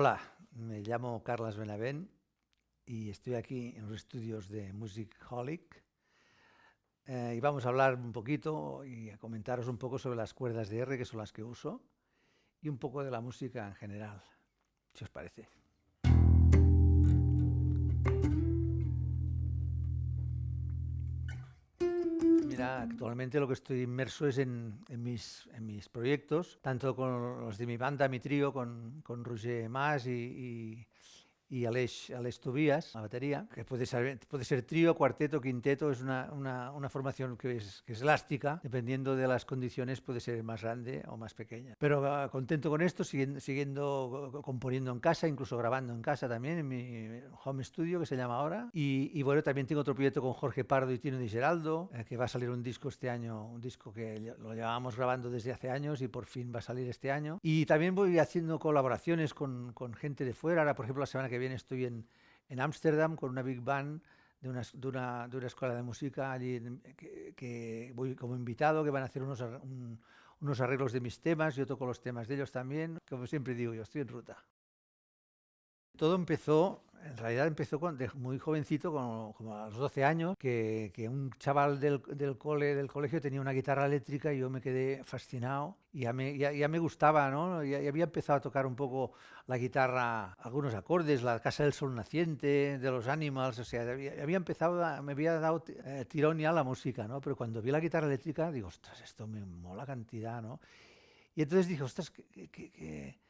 Hola, me llamo Carlas Benavent y estoy aquí en los estudios de Music Holic eh, y vamos a hablar un poquito y a comentaros un poco sobre las cuerdas de R, que son las que uso, y un poco de la música en general, si os parece. Actualmente lo que estoy inmerso es en, mis, en mis, proyectos, tanto con los de mi banda, mi trío, con, con Roger Mas y Aleix, Aleix Tobías, la batería, que puede ser, puede ser trío, cuarteto, quinteto, es una, una, una formación que es, que es, elástica, dependiendo de las condiciones puede ser más grande o más pequeña. Pero uh, contento con esto, siguiendo, siguiendo, componiendo en casa, incluso grabando en casa también, en mi home studio que se llama ahora. Y, y bueno, también tengo otro proyecto con Jorge Pardo y Tino Di Geraldo, eh, que va a salir un disco este año, un disco que lo llevábamos grabando desde hace años y por fin va a salir este año. Y también voy haciendo colaboraciones con, con gente de fuera, ahora por ejemplo la semana que estoy en Ámsterdam con una big band de una, de, una, de una, escuela de música allí que, voy como invitado, que van a hacer unos, un, unos arreglos de mis temas, yo toco los temas de ellos también, como siempre digo, yo estoy en ruta. Todo empezó en realidad empezó muy jovencito, como, a los 12 años, que, que un chaval del, del, cole, del colegio tenía una guitarra eléctrica y yo me quedé fascinado y ya me, ya, ya me gustaba, ¿no? Ya, ya, había empezado a tocar un poco la guitarra, algunos acordes, la Casa del Sol Naciente, de los Animals, o sea, había, había empezado, a, me había dado eh, tirón ya la música, ¿no? Pero cuando vi la guitarra eléctrica, digo, ostras, esto me mola cantidad, ¿no? Y entonces dije, ostras, que, que, que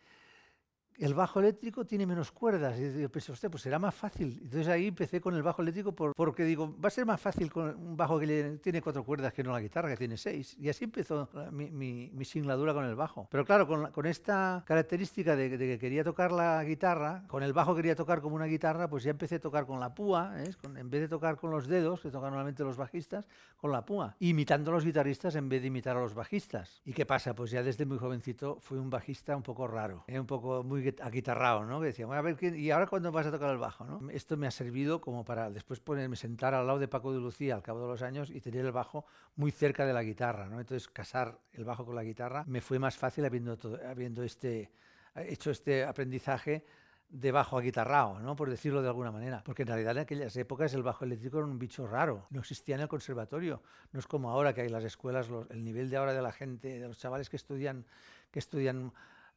el bajo eléctrico tiene menos cuerdas. Y yo pensé, hostia, pues será más fácil. Entonces ahí empecé con el bajo eléctrico por, porque digo, va a ser más fácil con un bajo que tiene cuatro cuerdas que no la guitarra, que tiene seis. Y así empezó mi, mi, mi singladura con el bajo. Pero claro, con, con esta característica de, de, que quería tocar la guitarra, con el bajo quería tocar como una guitarra, pues ya empecé a tocar con la púa, ¿eh? con, en vez de tocar con los dedos, que tocan normalmente los bajistas, con la púa. Imitando a los guitarristas en vez de imitar a los bajistas. ¿Y qué pasa? Pues ya desde muy jovencito fui un bajista un poco raro, ¿eh? un poco muy aguitarrado, ¿no? Que decía, bueno, a ver. ¿y ahora cuándo vas a tocar el bajo? ¿no? Esto me ha servido como para después ponerme, sentar al lado de Paco de Lucía al cabo de los años y tener el bajo muy cerca de la guitarra, ¿no? Entonces, casar el bajo con la guitarra me fue más fácil habiendo, todo, habiendo este, hecho este aprendizaje de bajo aguitarrao, ¿no? por decirlo de alguna manera. Porque en realidad en aquellas épocas el bajo eléctrico era un bicho raro, no existía en el conservatorio. No es como ahora que hay las escuelas, el nivel de ahora de la gente, de los chavales que estudian, que estudian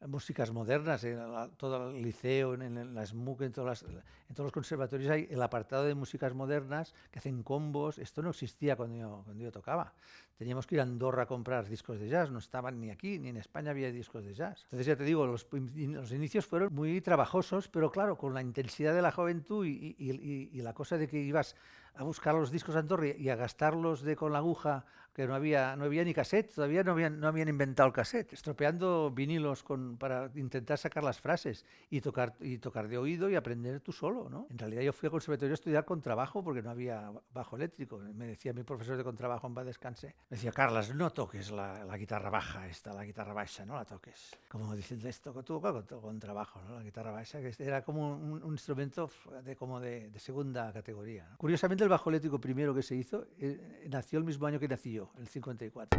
músicas modernas, en todo el liceo, en, en la SMUC, en, todos los conservatorios hay el apartado de músicas modernas que hacen combos. Esto no existía cuando yo, tocaba. Teníamos que ir a Andorra a comprar discos de jazz, no estaban ni aquí, ni en España había discos de jazz. Entonces ya te digo, los, los inicios fueron muy trabajosos, pero claro, con la intensidad de la juventud y, la cosa de que ibas a buscar los discos de Andorra y a gastarlos de con la aguja, que no había, no había ni cassette, todavía no habían, no habían inventado el cassette, estropeando vinilos con, para intentar sacar las frases y tocar, y tocar de oído y aprender tú solo, ¿no? En realidad yo fui al conservatorio a estudiar contrabajo porque no había bajo eléctrico. Me decía mi profesor de contrabajo en paz descanse, me decía, Carlas, no toques la, la, guitarra baja esta, la guitarra baja, no la toques. Como diciendo esto, tú con, con trabajo, ¿no? La guitarra baja, que era como un, un instrumento de, como de, de segunda categoría. ¿no? Curiosamente el bajo eléctrico primero que se hizo eh, nació el mismo año que nací yo, el 54.